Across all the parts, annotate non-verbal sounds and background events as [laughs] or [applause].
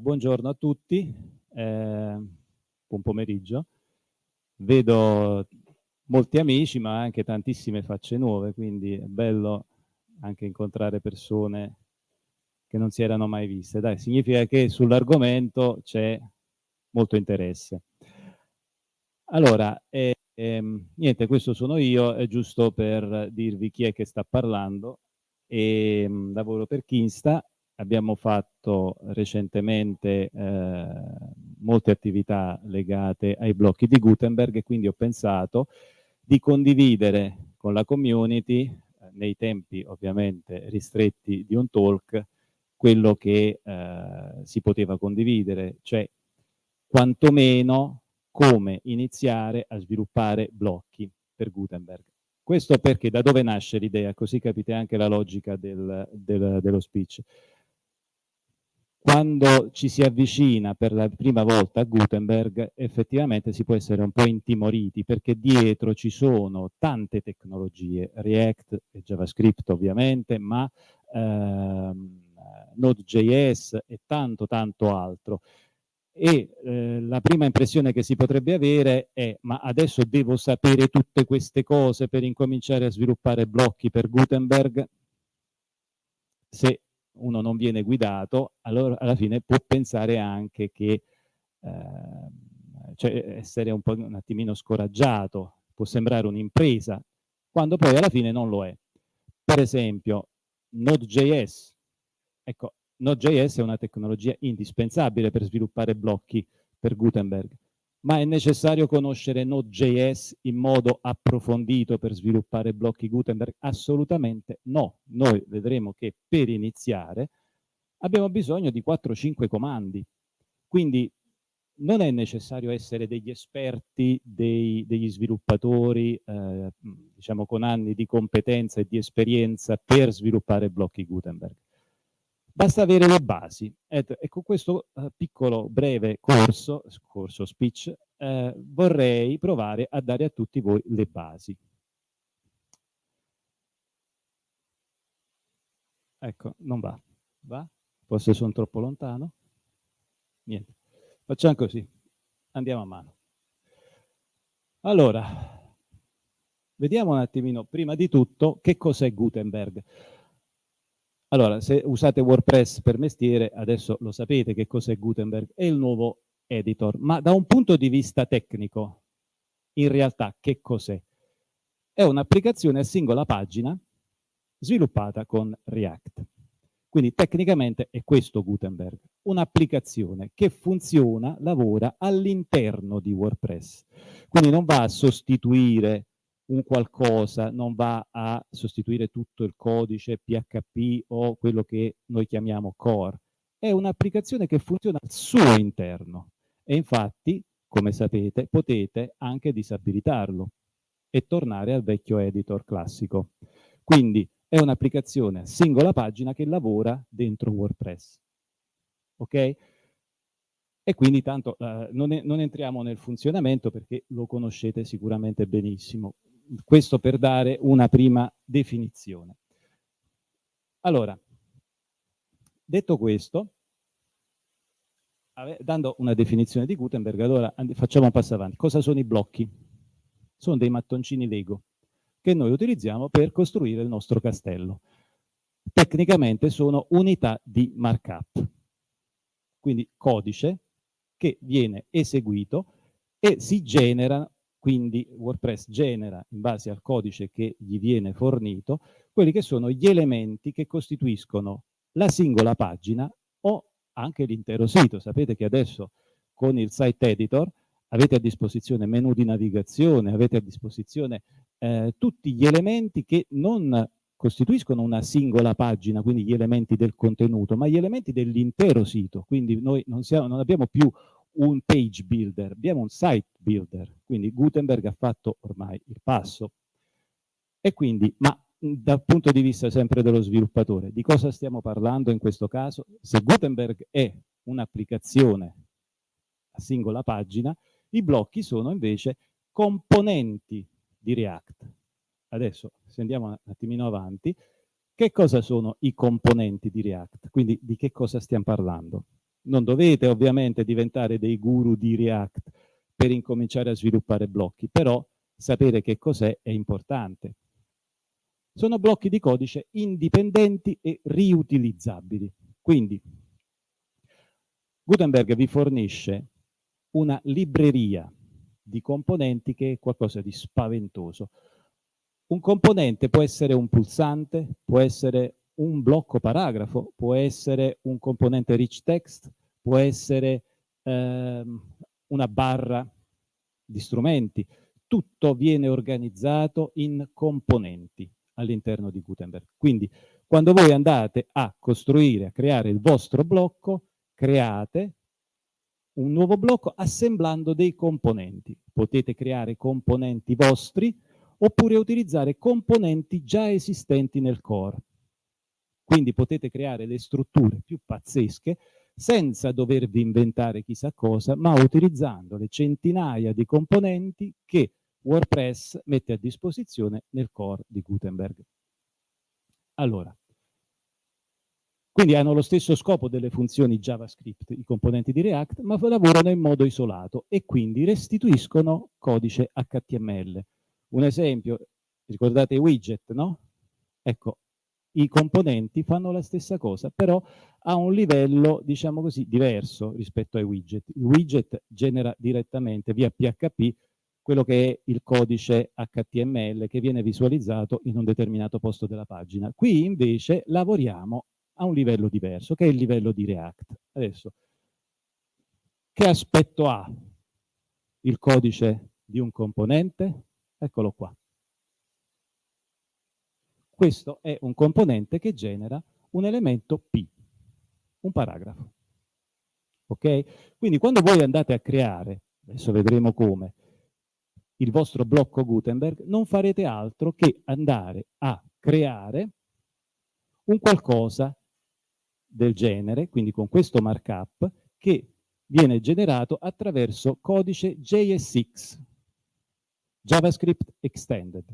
Buongiorno a tutti, eh, buon pomeriggio. Vedo molti amici, ma anche tantissime facce nuove, quindi è bello anche incontrare persone che non si erano mai viste. Dai, significa che sull'argomento c'è molto interesse. Allora, eh, ehm, niente, questo sono io, è giusto per dirvi chi è che sta parlando. E, ehm, lavoro per Kinsta, abbiamo fatto recentemente eh, molte attività legate ai blocchi di Gutenberg e quindi ho pensato di condividere con la community, eh, nei tempi ovviamente ristretti di un talk, quello che eh, si poteva condividere, cioè quantomeno come iniziare a sviluppare blocchi per Gutenberg. Questo perché da dove nasce l'idea, così capite anche la logica del, del, dello speech quando ci si avvicina per la prima volta a Gutenberg effettivamente si può essere un po' intimoriti perché dietro ci sono tante tecnologie, React e JavaScript ovviamente, ma ehm, Node.js e tanto tanto altro. E eh, la prima impressione che si potrebbe avere è ma adesso devo sapere tutte queste cose per incominciare a sviluppare blocchi per Gutenberg? Se uno non viene guidato, allora alla fine può pensare anche che eh, cioè essere un po' un attimino scoraggiato, può sembrare un'impresa, quando poi alla fine non lo è. Per esempio, Node.js. Ecco, Node.js è una tecnologia indispensabile per sviluppare blocchi per Gutenberg ma è necessario conoscere Node.js in modo approfondito per sviluppare blocchi Gutenberg? Assolutamente no. Noi vedremo che per iniziare abbiamo bisogno di 4-5 comandi. Quindi non è necessario essere degli esperti, dei, degli sviluppatori, eh, diciamo con anni di competenza e di esperienza per sviluppare blocchi Gutenberg. Basta avere le basi. E con questo eh, piccolo breve corso, corso speech, eh, vorrei provare a dare a tutti voi le basi. Ecco, non va. Va? Forse sono troppo lontano? Niente. Facciamo così. Andiamo a mano. Allora, vediamo un attimino, prima di tutto, che cos'è Gutenberg. Allora, se usate WordPress per mestiere, adesso lo sapete che cos'è Gutenberg, è il nuovo editor, ma da un punto di vista tecnico, in realtà che cos'è? È un'applicazione a singola pagina sviluppata con React. Quindi tecnicamente è questo Gutenberg, un'applicazione che funziona, lavora all'interno di WordPress. Quindi non va a sostituire un qualcosa non va a sostituire tutto il codice PHP o quello che noi chiamiamo core. È un'applicazione che funziona al suo interno e infatti, come sapete, potete anche disabilitarlo e tornare al vecchio editor classico. Quindi è un'applicazione singola pagina che lavora dentro WordPress. Ok? E quindi tanto uh, non, non entriamo nel funzionamento perché lo conoscete sicuramente benissimo questo per dare una prima definizione. Allora, detto questo, dando una definizione di Gutenberg, allora facciamo un passo avanti. Cosa sono i blocchi? Sono dei mattoncini Lego che noi utilizziamo per costruire il nostro castello. Tecnicamente sono unità di markup, quindi codice che viene eseguito e si genera quindi WordPress genera in base al codice che gli viene fornito quelli che sono gli elementi che costituiscono la singola pagina o anche l'intero sito. Sapete che adesso con il site editor avete a disposizione menu di navigazione, avete a disposizione eh, tutti gli elementi che non costituiscono una singola pagina, quindi gli elementi del contenuto, ma gli elementi dell'intero sito. Quindi noi non, siamo, non abbiamo più un page builder, abbiamo un site builder, quindi Gutenberg ha fatto ormai il passo. E quindi, ma dal punto di vista sempre dello sviluppatore, di cosa stiamo parlando in questo caso? Se Gutenberg è un'applicazione a singola pagina, i blocchi sono invece componenti di React. Adesso, se andiamo un attimino avanti, che cosa sono i componenti di React? Quindi di che cosa stiamo parlando? Non dovete ovviamente diventare dei guru di React per incominciare a sviluppare blocchi, però sapere che cos'è è importante. Sono blocchi di codice indipendenti e riutilizzabili. Quindi Gutenberg vi fornisce una libreria di componenti che è qualcosa di spaventoso. Un componente può essere un pulsante, può essere un blocco paragrafo, può essere un componente rich text, può essere ehm, una barra di strumenti. Tutto viene organizzato in componenti all'interno di Gutenberg. Quindi quando voi andate a costruire, a creare il vostro blocco, create un nuovo blocco assemblando dei componenti. Potete creare componenti vostri oppure utilizzare componenti già esistenti nel core. Quindi potete creare le strutture più pazzesche senza dovervi inventare chissà cosa, ma utilizzando le centinaia di componenti che WordPress mette a disposizione nel core di Gutenberg. Allora, quindi hanno lo stesso scopo delle funzioni JavaScript, i componenti di React, ma lavorano in modo isolato e quindi restituiscono codice HTML. Un esempio, ricordate i widget, no? Ecco, i componenti fanno la stessa cosa, però a un livello, diciamo così, diverso rispetto ai widget. Il widget genera direttamente via PHP quello che è il codice HTML che viene visualizzato in un determinato posto della pagina. Qui invece lavoriamo a un livello diverso, che è il livello di React. Adesso, che aspetto ha il codice di un componente? Eccolo qua. Questo è un componente che genera un elemento P, un paragrafo. Ok? Quindi quando voi andate a creare, adesso vedremo come, il vostro blocco Gutenberg, non farete altro che andare a creare un qualcosa del genere, quindi con questo markup, che viene generato attraverso codice JSX, JavaScript Extended,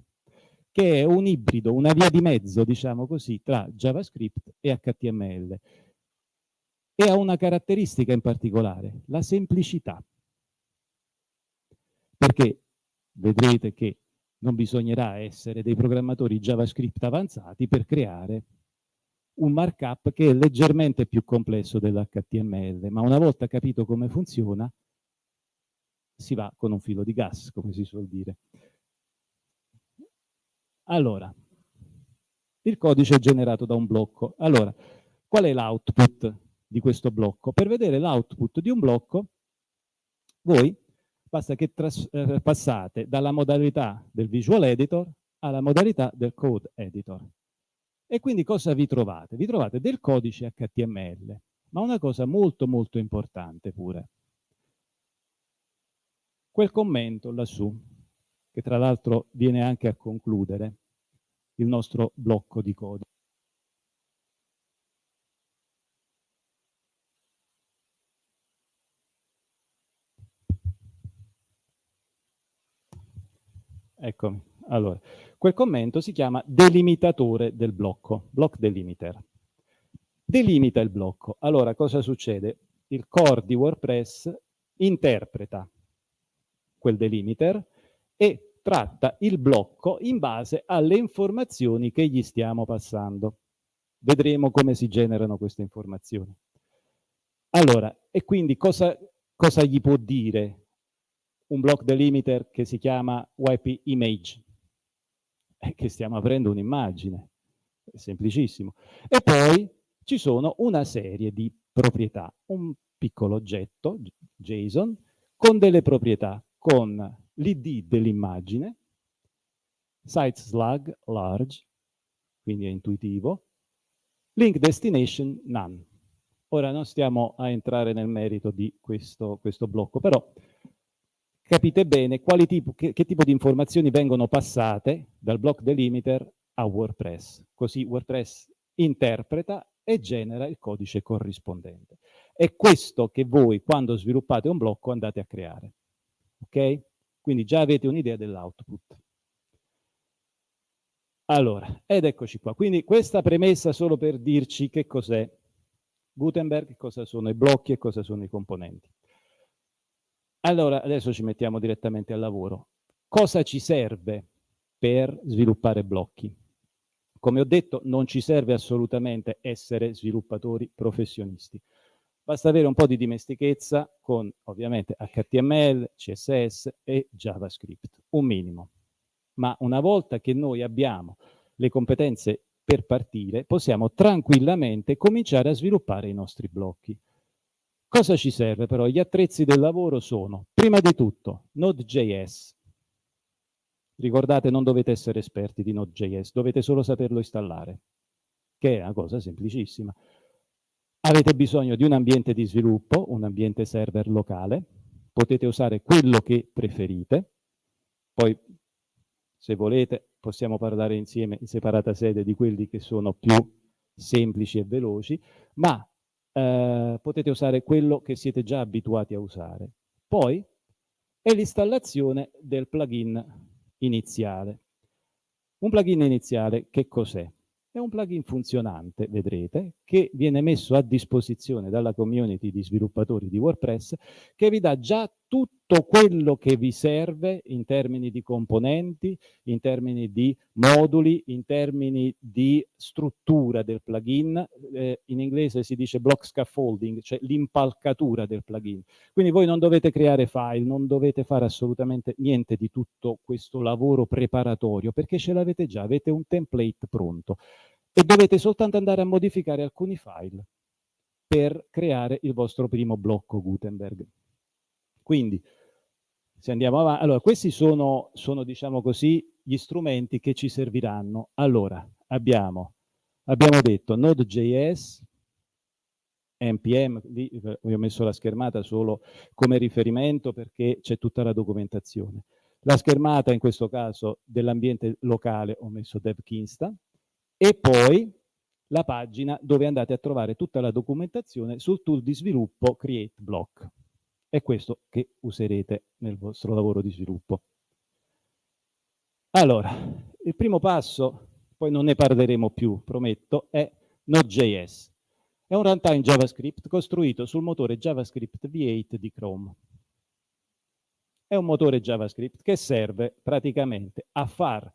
che è un ibrido, una via di mezzo, diciamo così, tra JavaScript e HTML. E ha una caratteristica in particolare, la semplicità. Perché vedrete che non bisognerà essere dei programmatori JavaScript avanzati per creare un markup che è leggermente più complesso dell'HTML, ma una volta capito come funziona, si va con un filo di gas, come si suol dire. Allora, il codice è generato da un blocco. Allora, qual è l'output di questo blocco? Per vedere l'output di un blocco, voi basta che eh, passate dalla modalità del Visual Editor alla modalità del Code Editor. E quindi cosa vi trovate? Vi trovate del codice HTML, ma una cosa molto molto importante pure. Quel commento lassù, che tra l'altro viene anche a concludere il nostro blocco di codice. Eccomi. Allora, quel commento si chiama delimitatore del blocco, block delimiter. Delimita il blocco. Allora, cosa succede? Il core di WordPress interpreta quel delimiter e tratta il blocco in base alle informazioni che gli stiamo passando. Vedremo come si generano queste informazioni. Allora, e quindi cosa, cosa gli può dire un block delimiter che si chiama YP image, e che stiamo aprendo un'immagine, è semplicissimo. E poi ci sono una serie di proprietà, un piccolo oggetto, JSON, con delle proprietà, con l'id dell'immagine, site slug large, quindi è intuitivo, link destination none. Ora non stiamo a entrare nel merito di questo, questo blocco, però capite bene tipo, che, che, tipo di informazioni vengono passate dal block delimiter a WordPress. Così WordPress interpreta e genera il codice corrispondente. È questo che voi, quando sviluppate un blocco, andate a creare. Ok? Quindi già avete un'idea dell'output. Allora, ed eccoci qua. Quindi questa premessa solo per dirci che cos'è Gutenberg, cosa sono i blocchi e cosa sono i componenti. Allora, adesso ci mettiamo direttamente al lavoro. Cosa ci serve per sviluppare blocchi? Come ho detto, non ci serve assolutamente essere sviluppatori professionisti. Basta avere un po' di dimestichezza con ovviamente HTML, CSS e JavaScript, un minimo. Ma una volta che noi abbiamo le competenze per partire, possiamo tranquillamente cominciare a sviluppare i nostri blocchi. Cosa ci serve però? Gli attrezzi del lavoro sono, prima di tutto, Node.js. Ricordate, non dovete essere esperti di Node.js, dovete solo saperlo installare, che è una cosa semplicissima. Avete bisogno di un ambiente di sviluppo, un ambiente server locale, potete usare quello che preferite, poi se volete possiamo parlare insieme in separata sede di quelli che sono più semplici e veloci, ma eh, potete usare quello che siete già abituati a usare. Poi è l'installazione del plugin iniziale. Un plugin iniziale che cos'è? È un plugin funzionante, vedrete, che viene messo a disposizione dalla community di sviluppatori di WordPress che vi dà già tutto quello che vi serve in termini di componenti, in termini di moduli, in termini di struttura del plugin. Eh, in inglese si dice block scaffolding, cioè l'impalcatura del plugin. Quindi voi non dovete creare file, non dovete fare assolutamente niente di tutto questo lavoro preparatorio perché ce l'avete già, avete un template pronto e dovete soltanto andare a modificare alcuni file per creare il vostro primo blocco Gutenberg. Quindi, se andiamo avanti, allora questi sono, sono, diciamo così, gli strumenti che ci serviranno. Allora, abbiamo, abbiamo detto Node.js, NPM, lì vi ho messo la schermata solo come riferimento perché c'è tutta la documentazione. La schermata in questo caso dell'ambiente locale ho messo DevKinsta, e poi la pagina dove andate a trovare tutta la documentazione sul tool di sviluppo Create Block. È questo che userete nel vostro lavoro di sviluppo. Allora, il primo passo, poi non ne parleremo più, prometto, è Node.js. È un runtime JavaScript costruito sul motore JavaScript V8 di Chrome. È un motore JavaScript che serve praticamente a far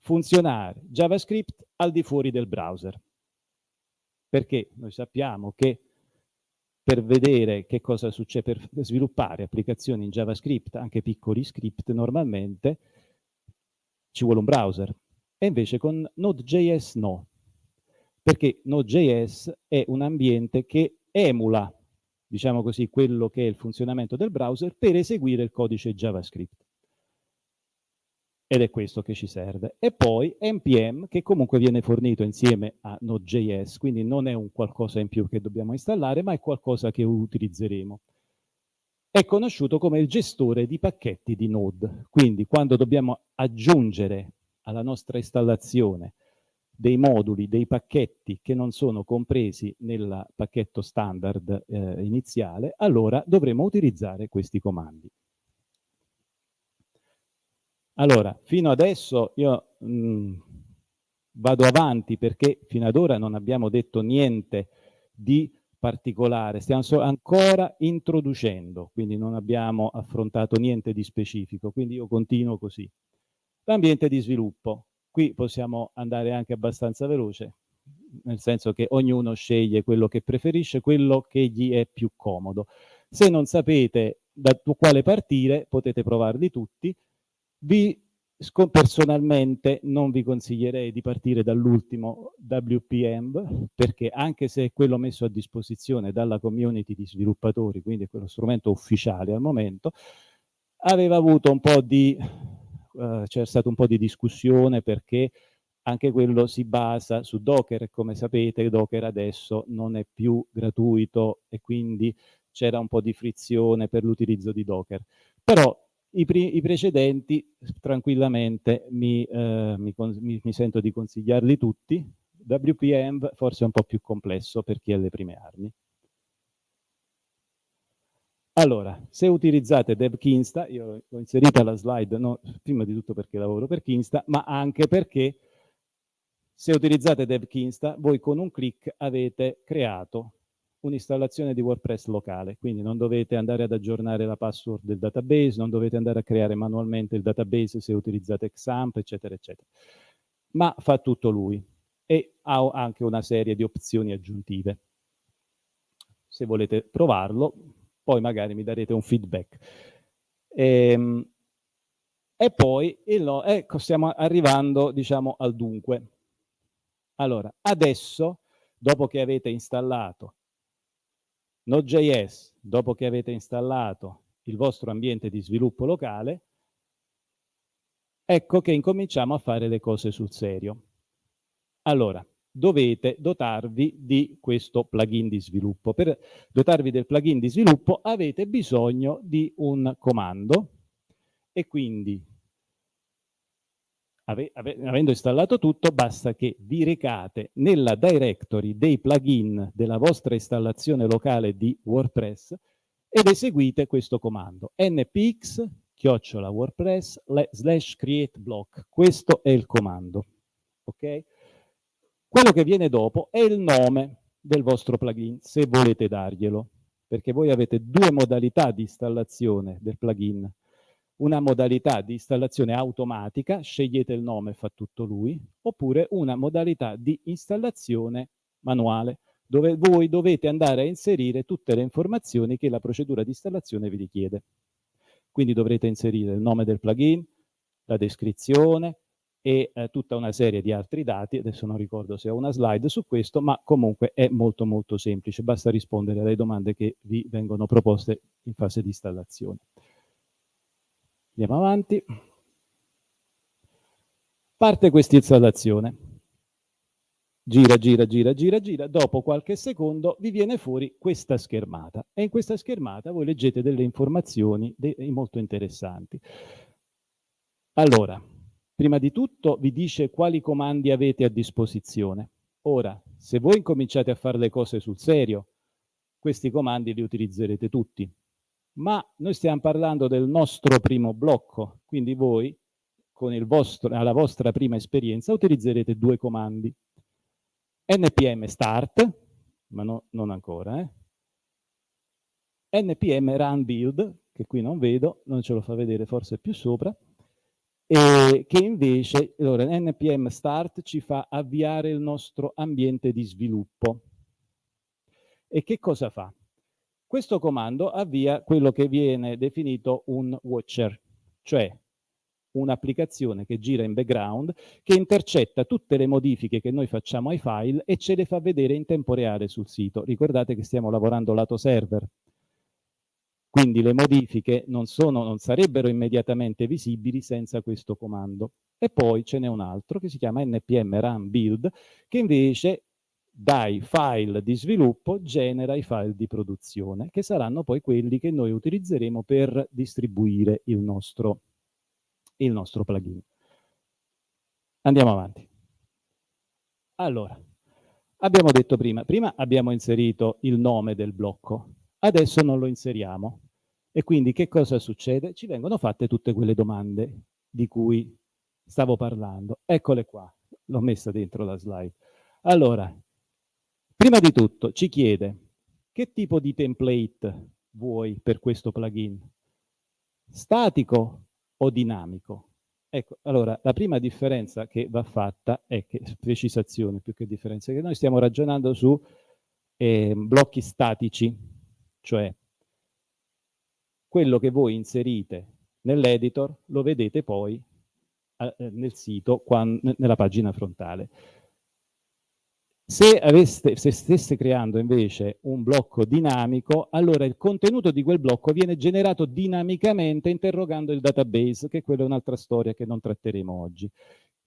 funzionare JavaScript al di fuori del browser. Perché noi sappiamo che per vedere che cosa succede, per sviluppare applicazioni in JavaScript, anche piccoli script, normalmente ci vuole un browser. E invece con Node.js no, perché Node.js è un ambiente che emula, diciamo così, quello che è il funzionamento del browser per eseguire il codice JavaScript ed è questo che ci serve. E poi NPM che comunque viene fornito insieme a Node.js, quindi non è un qualcosa in più che dobbiamo installare, ma è qualcosa che utilizzeremo. È conosciuto come il gestore di pacchetti di Node, quindi quando dobbiamo aggiungere alla nostra installazione dei moduli, dei pacchetti che non sono compresi nel pacchetto standard eh, iniziale, allora dovremo utilizzare questi comandi. Allora, fino adesso io mh, mm, vado avanti perché fino ad ora non abbiamo detto niente di particolare, stiamo ancora introducendo, quindi non abbiamo affrontato niente di specifico, quindi io continuo così. L'ambiente di sviluppo, qui possiamo andare anche abbastanza veloce, nel senso che ognuno sceglie quello che preferisce, quello che gli è più comodo. Se non sapete da quale partire, potete provarli tutti, vi personalmente non vi consiglierei di partire dall'ultimo WPM perché anche se è quello messo a disposizione dalla community di sviluppatori, quindi è quello strumento ufficiale al momento, aveva avuto un po' di, uh, c'è stato un po' di discussione perché anche quello si basa su Docker e come sapete Docker adesso non è più gratuito e quindi c'era un po' di frizione per l'utilizzo di Docker. Però i, I, precedenti tranquillamente mi, eh, mi, mi, mi, sento di consigliarli tutti. WPM forse è un po' più complesso per chi ha le prime armi. Allora, se utilizzate DevKinsta, io l'ho inserita la slide, no, prima di tutto perché lavoro per Kinsta, ma anche perché se utilizzate DevKinsta, voi con un clic avete creato un'installazione di WordPress locale, quindi non dovete andare ad aggiornare la password del database, non dovete andare a creare manualmente il database se utilizzate XAMPP, eccetera, eccetera. Ma fa tutto lui e ha anche una serie di opzioni aggiuntive. Se volete provarlo, poi magari mi darete un feedback. Ehm, e poi, il, ecco, stiamo arrivando, diciamo, al dunque. Allora, adesso, dopo che avete installato Node.js, dopo che avete installato il vostro ambiente di sviluppo locale, ecco che incominciamo a fare le cose sul serio. Allora, dovete dotarvi di questo plugin di sviluppo. Per dotarvi del plugin di sviluppo avete bisogno di un comando e quindi ave, ave, avendo installato tutto basta che vi recate nella directory dei plugin della vostra installazione locale di WordPress ed eseguite questo comando npx chiocciola wordpress slash create block. Questo è il comando ok? Quello che viene dopo è il nome del vostro plugin se volete darglielo perché voi avete due modalità di installazione del plugin una modalità di installazione automatica, scegliete il nome, fa tutto lui, oppure una modalità di installazione manuale, dove voi dovete andare a inserire tutte le informazioni che la procedura di installazione vi richiede. Quindi dovrete inserire il nome del plugin, la descrizione e eh, tutta una serie di altri dati, adesso non ricordo se ho una slide su questo, ma comunque è molto molto semplice, basta rispondere alle domande che vi vengono proposte in fase di installazione. Andiamo avanti. Parte questa installazione. Gira, gira, gira, gira, gira. Dopo qualche secondo vi viene fuori questa schermata. E in questa schermata voi leggete delle informazioni molto interessanti. Allora, prima di tutto vi dice quali comandi avete a disposizione. Ora, se voi incominciate a fare le cose sul serio, questi comandi li utilizzerete tutti ma noi stiamo parlando del nostro primo blocco, quindi voi con vostro, la vostra prima esperienza utilizzerete due comandi. npm start, ma no, non ancora, eh? npm run build, che qui non vedo, non ce lo fa vedere forse più sopra, e che invece, allora, npm start ci fa avviare il nostro ambiente di sviluppo. E che cosa fa? Questo comando avvia quello che viene definito un watcher, cioè un'applicazione che gira in background, che intercetta tutte le modifiche che noi facciamo ai file e ce le fa vedere in tempo reale sul sito. Ricordate che stiamo lavorando lato server, quindi le modifiche non, sono, non sarebbero immediatamente visibili senza questo comando. E poi ce n'è un altro che si chiama npm run build, che invece dai file di sviluppo genera i file di produzione, che saranno poi quelli che noi utilizzeremo per distribuire il nostro, il nostro plugin. Andiamo avanti. Allora, abbiamo detto prima, prima abbiamo inserito il nome del blocco, adesso non lo inseriamo. E quindi che cosa succede? Ci vengono fatte tutte quelle domande di cui stavo parlando. Eccole qua, l'ho messa dentro la slide. Allora, Prima di tutto ci chiede che tipo di template vuoi per questo plugin? Statico o dinamico? Ecco, allora la prima differenza che va fatta è che, precisazione più che differenza, che noi stiamo ragionando su eh, blocchi statici, cioè quello che voi inserite nell'editor lo vedete poi eh, nel sito, quando, nella pagina frontale. Se, aveste, se stesse creando invece un blocco dinamico, allora il contenuto di quel blocco viene generato dinamicamente interrogando il database, che quella è un'altra storia che non tratteremo oggi.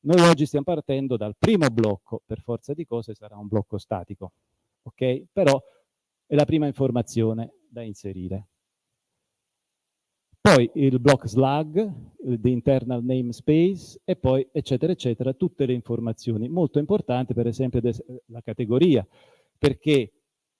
Noi oggi stiamo partendo dal primo blocco, per forza di cose sarà un blocco statico, ok? Però è la prima informazione da inserire. Poi il block slug, the internal namespace e poi eccetera eccetera, tutte le informazioni. Molto importante per esempio la categoria, perché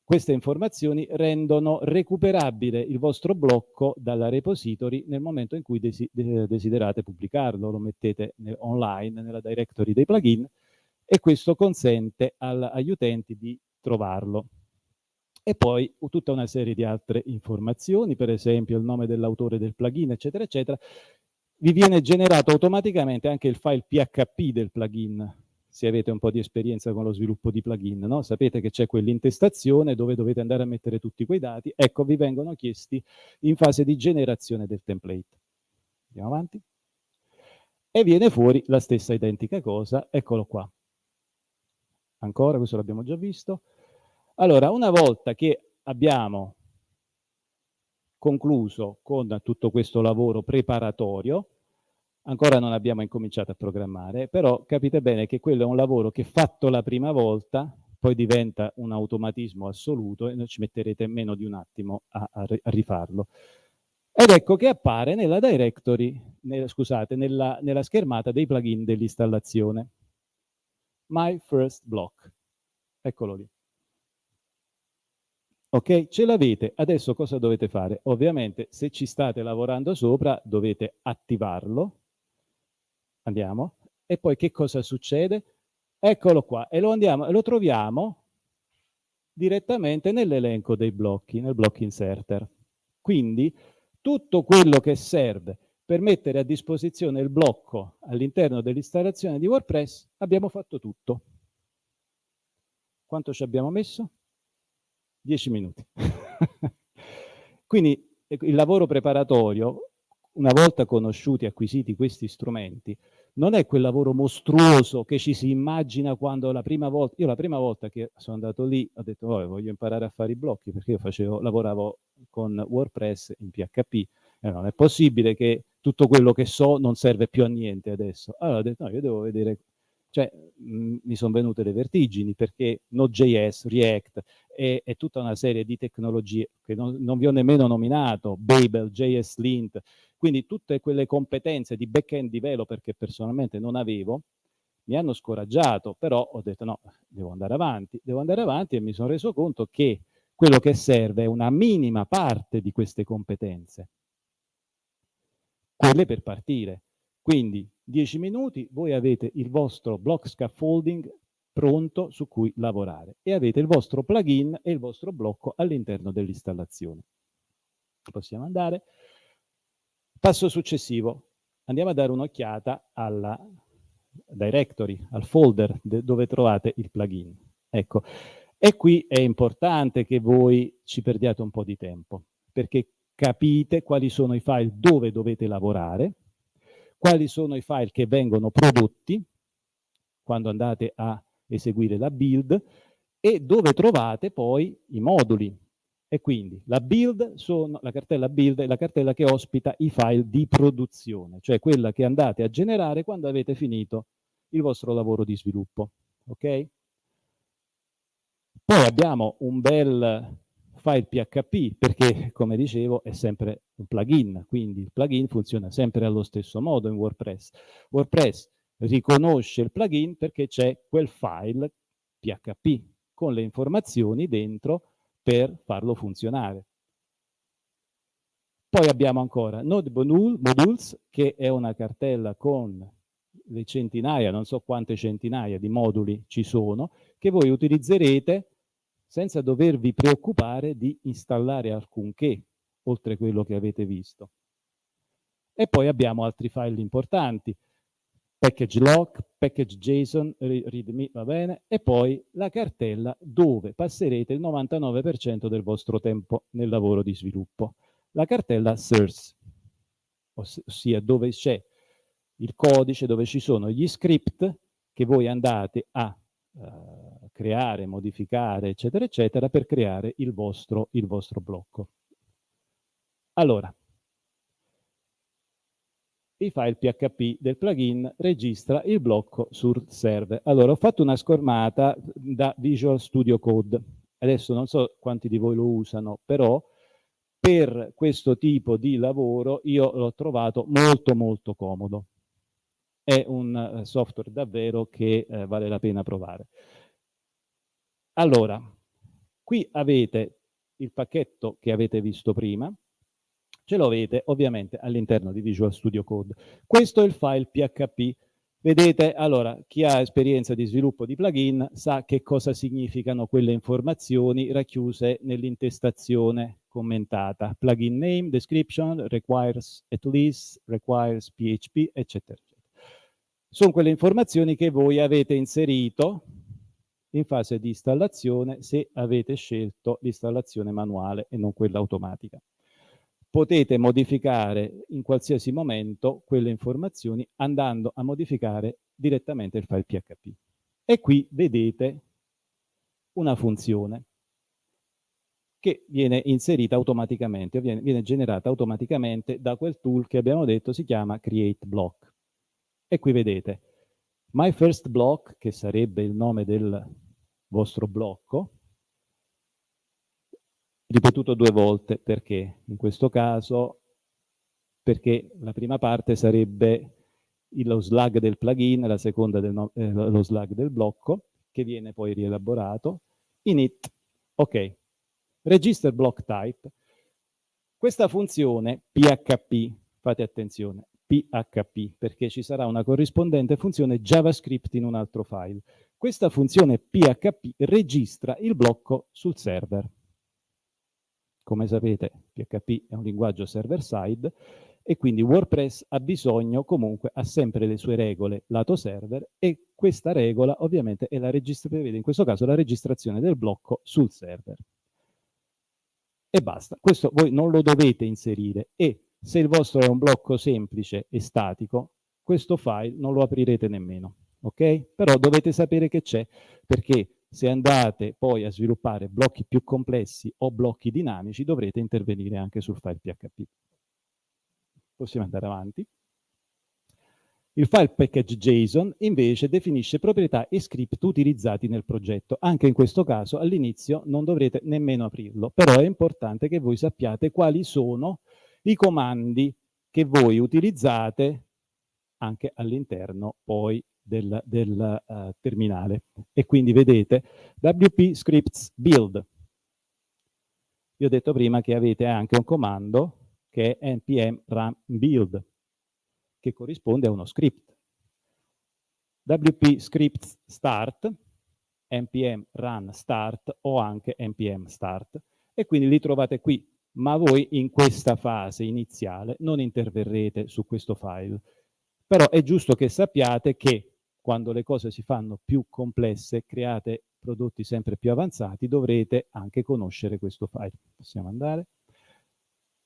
queste informazioni rendono recuperabile il vostro blocco dalla repository nel momento in cui desi desiderate pubblicarlo, lo mettete online nella directory dei plugin e questo consente agli utenti di trovarlo. E poi tutta una serie di altre informazioni, per esempio il nome dell'autore del plugin, eccetera, eccetera, vi viene generato automaticamente anche il file PHP del plugin, se avete un po' di esperienza con lo sviluppo di plugin, no? sapete che c'è quell'intestazione dove dovete andare a mettere tutti quei dati, ecco vi vengono chiesti in fase di generazione del template. Andiamo avanti. E viene fuori la stessa identica cosa, eccolo qua. Ancora, questo l'abbiamo già visto. Allora, una volta che abbiamo concluso con tutto questo lavoro preparatorio, ancora non abbiamo incominciato a programmare, però capite bene che quello è un lavoro che fatto la prima volta poi diventa un automatismo assoluto e non ci metterete meno di un attimo a, a, rifarlo. Ed ecco che appare nella directory, nel, scusate, nella, nella schermata dei plugin dell'installazione. My first block. Eccolo lì. Ok, ce l'avete. Adesso cosa dovete fare? Ovviamente se ci state lavorando sopra dovete attivarlo. Andiamo. E poi che cosa succede? Eccolo qua. E lo, andiamo, lo troviamo direttamente nell'elenco dei blocchi, nel block inserter. Quindi tutto quello che serve per mettere a disposizione il blocco all'interno dell'installazione di WordPress abbiamo fatto tutto. Quanto ci abbiamo messo? 10 minuti. Quindi ecco, il lavoro preparatorio, una volta conosciuti e acquisiti questi strumenti, non è quel lavoro mostruoso che ci si immagina quando la prima volta, io la prima volta che sono andato lì ho detto oh, voglio imparare a fare i blocchi perché io facevo, lavoravo con WordPress in PHP e non è possibile che tutto quello che so non serve più a niente adesso. Allora ho detto no, io devo vedere cioè mh, mi sono venute le vertigini perché Node.js, React e, e, tutta una serie di tecnologie che non, non vi ho nemmeno nominato, Babel, JS Lint, quindi tutte quelle competenze di back-end developer che personalmente non avevo, mi hanno scoraggiato, però ho detto no, devo andare avanti, devo andare avanti e mi sono reso conto che quello che serve è una minima parte di queste competenze, quelle per partire. Quindi 10 minuti, voi avete il vostro block scaffolding pronto su cui lavorare e avete il vostro plugin e il vostro blocco all'interno dell'installazione. Possiamo andare. Passo successivo. Andiamo a dare un'occhiata alla directory, al folder dove trovate il plugin. Ecco, e qui è importante che voi ci perdiate un po' di tempo, perché capite quali sono i file dove dovete lavorare, quali sono i file che vengono prodotti quando andate a eseguire la build e dove trovate poi i moduli. E quindi la build sono, la cartella build è la cartella che ospita i file di produzione, cioè quella che andate a generare quando avete finito il vostro lavoro di sviluppo. Ok? Poi abbiamo un bel file PHP perché, come dicevo, è sempre un plugin, quindi il plugin funziona sempre allo stesso modo in WordPress. WordPress riconosce il plugin perché c'è quel file PHP con le informazioni dentro per farlo funzionare. Poi abbiamo ancora Node Modules, che è una cartella con le centinaia, non so quante centinaia di moduli ci sono, che voi utilizzerete senza dovervi preoccupare di installare alcunché, oltre quello che avete visto. E poi abbiamo altri file importanti, package lock, package JSON, readme, va bene, e poi la cartella dove passerete il 99% del vostro tempo nel lavoro di sviluppo. La cartella source, ossia dove c'è il codice, dove ci sono gli script che voi andate a uh, creare, modificare, eccetera, eccetera, per creare il vostro, il vostro blocco. Allora, il file PHP del plugin registra il blocco sul server. Allora, ho fatto una scormata da Visual Studio Code. Adesso non so quanti di voi lo usano, però per questo tipo di lavoro io l'ho trovato molto molto comodo. È un eh, software davvero che eh, vale la pena provare. Allora, qui avete il pacchetto che avete visto prima, ce lo avete ovviamente all'interno di Visual Studio Code. Questo è il file PHP Vedete, allora, chi ha esperienza di sviluppo di plugin sa che cosa significano quelle informazioni racchiuse nell'intestazione commentata. Plugin name, description, requires at least, requires PHP, eccetera, eccetera. Sono quelle informazioni che voi avete inserito in fase di installazione se avete scelto l'installazione manuale e non quella automatica potete modificare in qualsiasi momento quelle informazioni andando a modificare direttamente il file PHP. E qui vedete una funzione che viene inserita automaticamente, viene, viene generata automaticamente da quel tool che abbiamo detto si chiama create block. E qui vedete my first block, che sarebbe il nome del vostro blocco, ripetuto due volte, perché? In questo caso perché la prima parte sarebbe lo slug del plugin, la seconda del no, eh, lo slug del blocco, che viene poi rielaborato. Init, ok. Register block type. Questa funzione PHP, fate attenzione, PHP, perché ci sarà una corrispondente funzione JavaScript in un altro file. Questa funzione PHP registra il blocco sul server. Come sapete PHP è un linguaggio server-side e quindi WordPress ha bisogno comunque, ha sempre le sue regole lato server e questa regola ovviamente è la prevede in questo caso la registrazione del blocco sul server. E basta, questo voi non lo dovete inserire e se il vostro è un blocco semplice e statico, questo file non lo aprirete nemmeno, ok? Però dovete sapere che c'è perché se andate poi a sviluppare blocchi più complessi o blocchi dinamici, dovrete intervenire anche sul file PHP. Possiamo andare avanti. Il file package JSON invece definisce proprietà e script utilizzati nel progetto. Anche in questo caso all'inizio non dovrete nemmeno aprirlo, però è importante che voi sappiate quali sono i comandi che voi utilizzate anche all'interno poi del, del uh, terminale. E quindi vedete WP scripts build. Vi ho detto prima che avete anche un comando che è npm run build, che corrisponde a uno script. WP scripts start, npm run start o anche npm start e quindi li trovate qui, ma voi in questa fase iniziale non interverrete su questo file. Però è giusto che sappiate che quando le cose si fanno più complesse, create prodotti sempre più avanzati, dovrete anche conoscere questo file. Possiamo andare.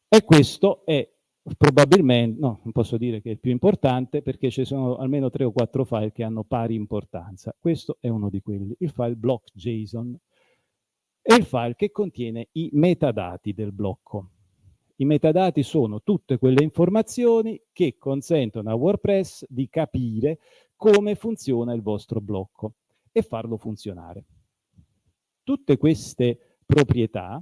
E questo è probabilmente, no, non posso dire che è il più importante perché ci sono almeno tre o quattro file che hanno pari importanza. Questo è uno di quelli, il file block.json è il file che contiene i metadati del blocco. I metadati sono tutte quelle informazioni che consentono a WordPress di capire come funziona il vostro blocco e farlo funzionare. Tutte queste proprietà,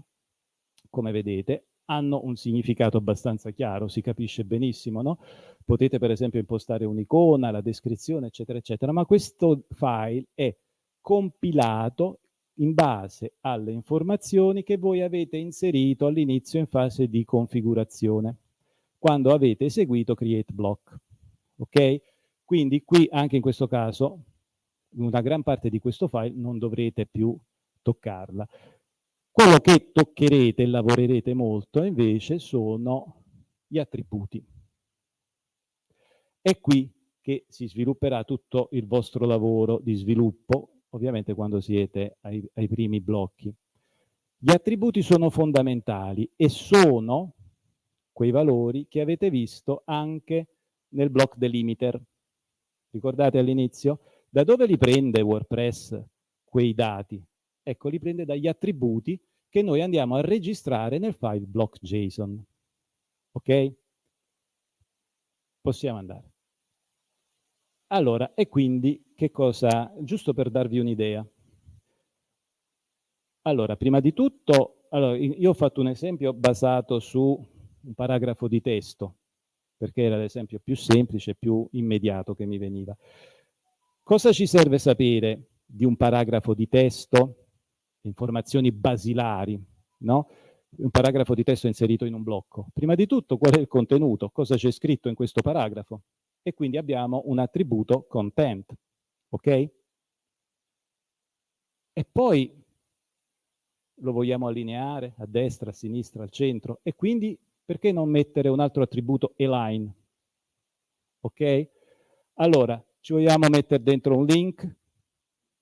come vedete, hanno un significato abbastanza chiaro, si capisce benissimo, no? Potete per esempio impostare un'icona, la descrizione, eccetera, eccetera, ma questo file è compilato in base alle informazioni che voi avete inserito all'inizio in fase di configurazione, quando avete eseguito create block. Ok? Quindi qui anche in questo caso una gran parte di questo file non dovrete più toccarla. Quello che toccherete e lavorerete molto invece sono gli attributi. È qui che si svilupperà tutto il vostro lavoro di sviluppo, ovviamente quando siete ai, ai primi blocchi. Gli attributi sono fondamentali e sono quei valori che avete visto anche nel block delimiter. Ricordate all'inizio? Da dove li prende WordPress quei dati? Ecco, li prende dagli attributi che noi andiamo a registrare nel file block.json. Ok? Possiamo andare. Allora, e quindi che cosa? Giusto per darvi un'idea. Allora, prima di tutto, allora, io ho fatto un esempio basato su un paragrafo di testo perché era l'esempio più semplice, più immediato che mi veniva. Cosa ci serve sapere di un paragrafo di testo? Informazioni basilari, no? Un paragrafo di testo inserito in un blocco. Prima di tutto, qual è il contenuto? Cosa c'è scritto in questo paragrafo? e quindi abbiamo un attributo content, ok? E poi lo vogliamo allineare a destra, a sinistra, al centro e quindi perché non mettere un altro attributo align? Ok? Allora, ci vogliamo mettere dentro un link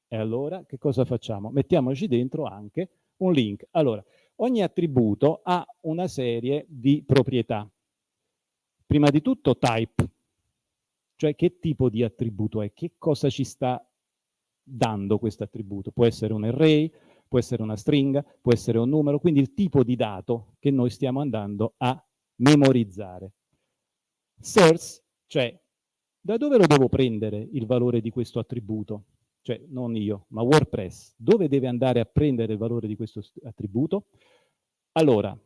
e allora che cosa facciamo? Mettiamoci dentro anche un link. Allora, ogni attributo ha una serie di proprietà. Prima di tutto type, cioè che tipo di attributo è, che cosa ci sta dando questo attributo. Può essere un array, può essere una stringa, può essere un numero, quindi il tipo di dato che noi stiamo andando a memorizzare. Source, cioè da dove lo devo prendere il valore di questo attributo? Cioè non io, ma WordPress. Dove deve andare a prendere il valore di questo attributo? Allora,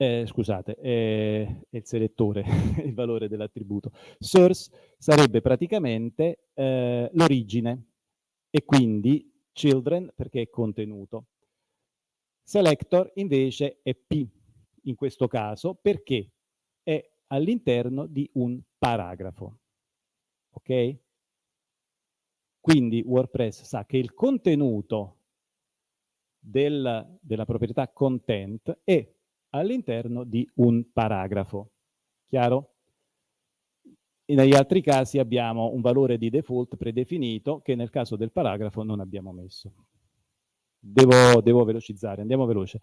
eh, scusate, è, è, il selettore [laughs] il valore dell'attributo. Source sarebbe praticamente eh, l'origine e quindi children perché è contenuto. Selector invece è P in questo caso perché è all'interno di un paragrafo. Ok? Quindi WordPress sa che il contenuto del, della proprietà content è all'interno di un paragrafo. Chiaro? Negli altri casi abbiamo un valore di default predefinito che nel caso del paragrafo non abbiamo messo. Devo, devo velocizzare, andiamo veloce.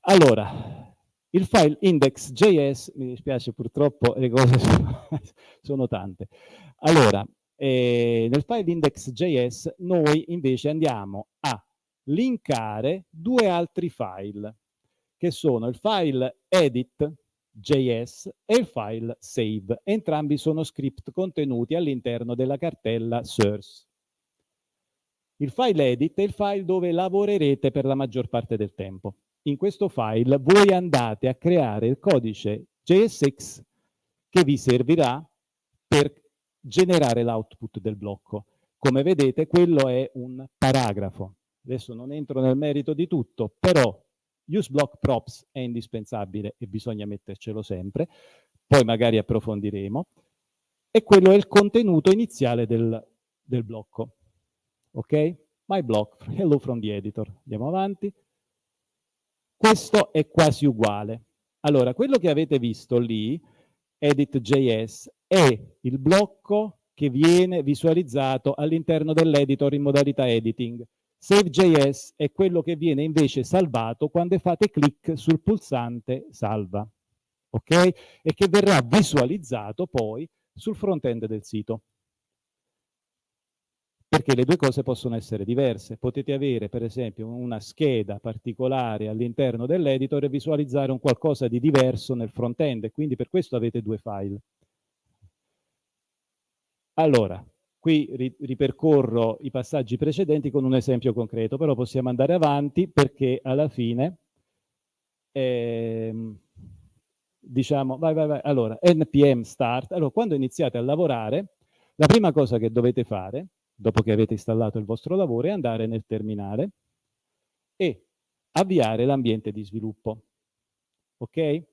Allora, il file index.js, mi dispiace purtroppo le cose [laughs] sono, sono tante. Allora, eh, nel file index.js noi invece andiamo a linkare due altri file, che sono il file edit JS e il file save. Entrambi sono script contenuti all'interno della cartella source. Il file edit è il file dove lavorerete per la maggior parte del tempo. In questo file voi andate a creare il codice JSX che vi servirà per generare l'output del blocco. Come vedete quello è un paragrafo. Adesso non entro nel merito di tutto, però Use block props è indispensabile e bisogna mettercelo sempre, poi magari approfondiremo, e quello è il contenuto iniziale del, del blocco. Ok? My block, [laughs] hello from the editor. Andiamo avanti. Questo è quasi uguale. Allora, quello che avete visto lì, edit.js, è il blocco che viene visualizzato all'interno dell'editor in modalità editing. Save.js è quello che viene invece salvato quando fate clic sul pulsante salva, ok? E che verrà visualizzato poi sul front-end del sito. Perché le due cose possono essere diverse. Potete avere, per esempio, una scheda particolare all'interno dell'editor e visualizzare un qualcosa di diverso nel front-end, quindi per questo avete due file. Allora, Qui ri ripercorro i passaggi precedenti con un esempio concreto, però possiamo andare avanti perché alla fine, ehm, diciamo, vai, vai, vai, allora, npm start, allora quando iniziate a lavorare, la prima cosa che dovete fare, dopo che avete installato il vostro lavoro, è andare nel terminale e avviare l'ambiente di sviluppo. Ok?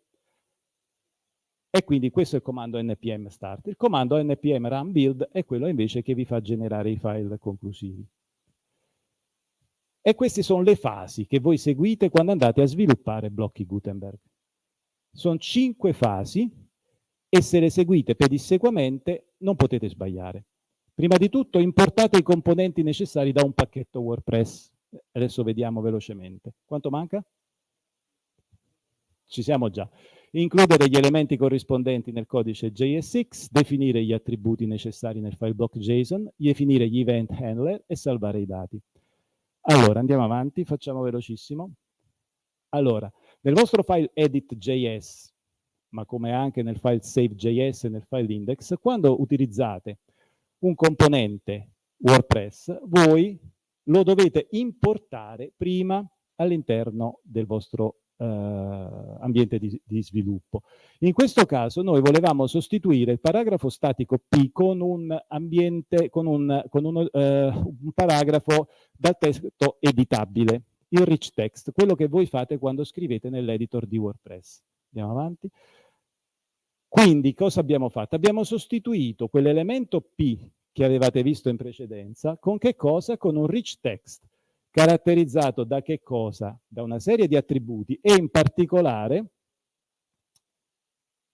E quindi questo è il comando npm start. Il comando npm run build è quello invece che vi fa generare i file conclusivi. E queste sono le fasi che voi seguite quando andate a sviluppare blocchi Gutenberg. Sono cinque fasi e se le seguite pedissequamente non potete sbagliare. Prima di tutto importate i componenti necessari da un pacchetto WordPress. Adesso vediamo velocemente. Quanto manca? Ci siamo già includere gli elementi corrispondenti nel codice JSX, definire gli attributi necessari nel file block JSON, definire gli event handler e salvare i dati. Allora, andiamo avanti, facciamo velocissimo. Allora, nel vostro file edit.js, ma come anche nel file save.js e nel file index, quando utilizzate un componente WordPress, voi lo dovete importare prima all'interno del vostro ambiente di, di, sviluppo. In questo caso noi volevamo sostituire il paragrafo statico P con un, ambiente, con un, con uno, eh, un paragrafo dal testo editabile, il rich text, quello che voi fate quando scrivete nell'editor di WordPress. Andiamo avanti. Quindi cosa abbiamo fatto? Abbiamo sostituito quell'elemento P che avevate visto in precedenza con che cosa? Con un rich text caratterizzato da che cosa? Da una serie di attributi e in particolare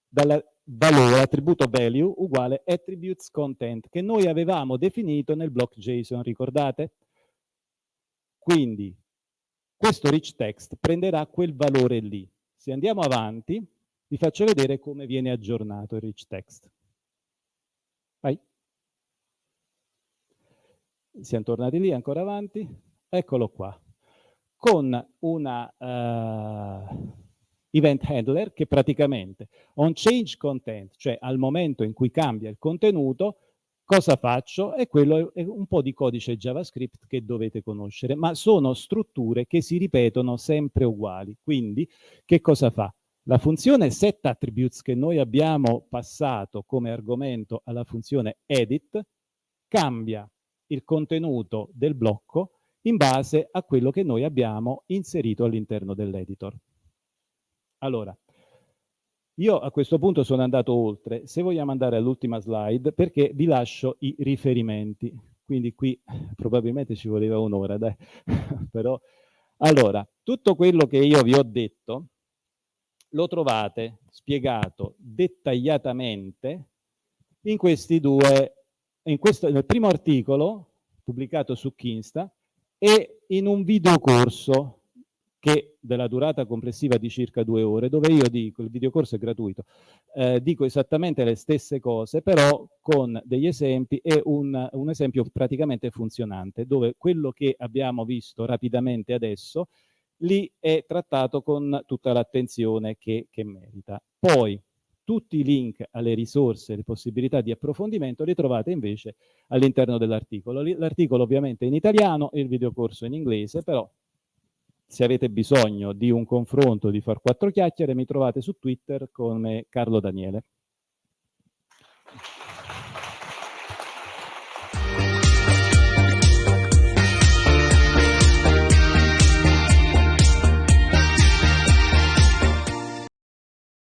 dal valore, attributo value uguale attributes content che noi avevamo definito nel block JSON, ricordate? Quindi questo rich text prenderà quel valore lì. Se andiamo avanti, vi faccio vedere come viene aggiornato il rich text. Vai. Siamo tornati lì, ancora avanti. Eccolo qua. Con una uh, event handler che praticamente on change content, cioè al momento in cui cambia il contenuto, Cosa faccio? E quello è un po' di codice JavaScript che dovete conoscere, ma sono strutture che si ripetono sempre uguali. Quindi, che cosa fa? La funzione setAttributes che noi abbiamo passato come argomento alla funzione edit cambia il contenuto del blocco in base a quello che noi abbiamo inserito all'interno dell'editor. Allora, io a questo punto sono andato oltre, se vogliamo andare all'ultima slide, perché vi lascio i riferimenti, quindi qui [laughs] probabilmente ci voleva un'ora, [laughs] però... Allora, tutto quello che io vi ho detto lo trovate spiegato dettagliatamente in questi due, in questo, nel primo articolo pubblicato su Kinsta e in un videocorso che della durata complessiva di circa due ore, dove io dico, il videocorso è gratuito, eh, dico esattamente le stesse cose, però con degli esempi e un, un, esempio praticamente funzionante, dove quello che abbiamo visto rapidamente adesso, lì è trattato con tutta l'attenzione che, che merita. Poi, tutti i link alle risorse, le possibilità di approfondimento le trovate invece all'interno dell'articolo. L'articolo ovviamente è in italiano e il videocorso in inglese, però se avete bisogno di un confronto, di far quattro chiacchiere, mi trovate su Twitter come Carlo Daniele.